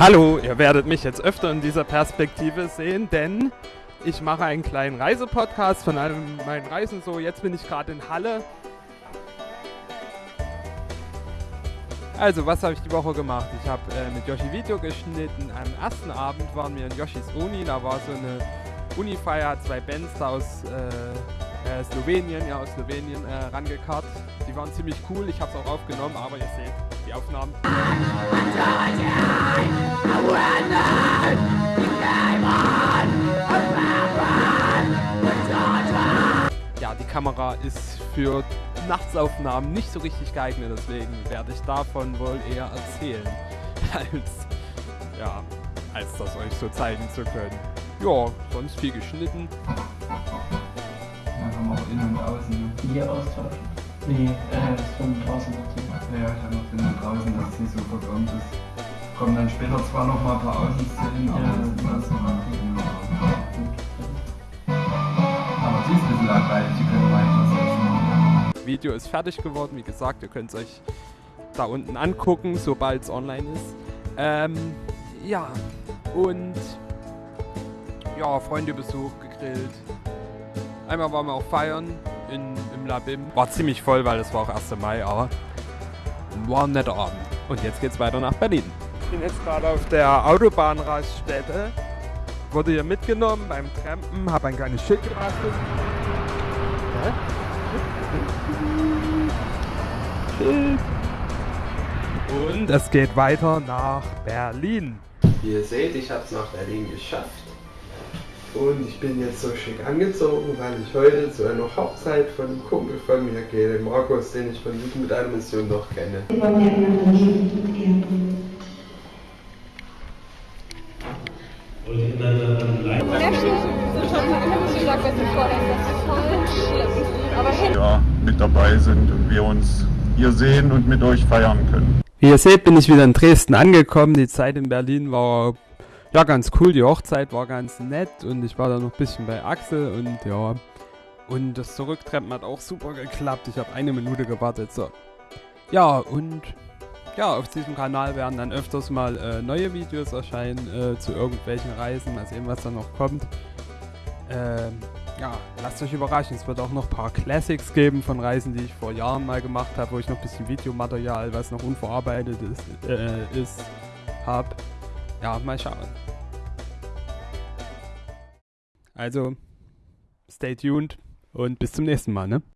Hallo, ihr werdet mich jetzt öfter in dieser Perspektive sehen, denn ich mache einen kleinen Reisepodcast von all meinen Reisen. So, jetzt bin ich gerade in Halle. Also, was habe ich die Woche gemacht? Ich habe äh, mit Yoshi Video geschnitten. Am ersten Abend waren wir in Yoshis Uni. Da war so eine Uni-Feier, zwei Bands da aus äh, äh, Slowenien, ja, aus Slowenien äh, rangekarrt. Die waren ziemlich cool. Ich habe es auch aufgenommen, aber ihr seht die Aufnahmen. Ja, die Kamera ist für Nachtsaufnahmen nicht so richtig geeignet, deswegen werde ich davon wohl eher erzählen, als, ja, als das euch so zeigen zu können. Ja, sonst viel geschnitten. Einfach mal innen und außen. Ne? Hier austauschen. Nee, äh, das von draußen dazu. Ja, ich habe noch innen und draußen, dass es nicht so verkommt ist. Kommen dann später zwar noch mal ein paar Außenszenen, Ja. Aber sie ist ein bisschen Video ist fertig geworden, wie gesagt, ihr könnt es euch da unten angucken, sobald es online ist. Ähm, ja, und ja, Freunde besucht, gegrillt. Einmal waren wir auch feiern in, im Labim. War ziemlich voll, weil es war auch 1. Mai, aber war ein netter Abend. Und jetzt geht's weiter nach Berlin. Ich bin jetzt gerade auf der Autobahnraststätte. Wurde hier mitgenommen beim Trampen, habe ein kleines Schild gebastelt. Hä? Und es geht weiter nach Berlin. Wie ihr seht, ich habe es nach Berlin geschafft. Und ich bin jetzt so schick angezogen, weil ich heute zu einer Hochzeit von einem Kumpel von mir gehe, dem Markus, den ich von Jugend mit einer Mission noch kenne. Ja, mit dabei sind und wir uns hier sehen und mit euch feiern können. Wie ihr seht, bin ich wieder in Dresden angekommen. Die Zeit in Berlin war ja ganz cool. Die Hochzeit war ganz nett und ich war da noch ein bisschen bei Axel und ja. Und das Zurücktreppen hat auch super geklappt. Ich habe eine Minute gewartet. So. Ja, und ja, auf diesem Kanal werden dann öfters mal äh, neue Videos erscheinen äh, zu irgendwelchen Reisen. Mal sehen, was da noch kommt. Ähm, ja, lasst euch überraschen. Es wird auch noch ein paar Classics geben von Reisen, die ich vor Jahren mal gemacht habe, wo ich noch ein bisschen Videomaterial, was noch unverarbeitet ist, äh, ist habe. Ja, mal schauen. Also, stay tuned und bis zum nächsten Mal, ne?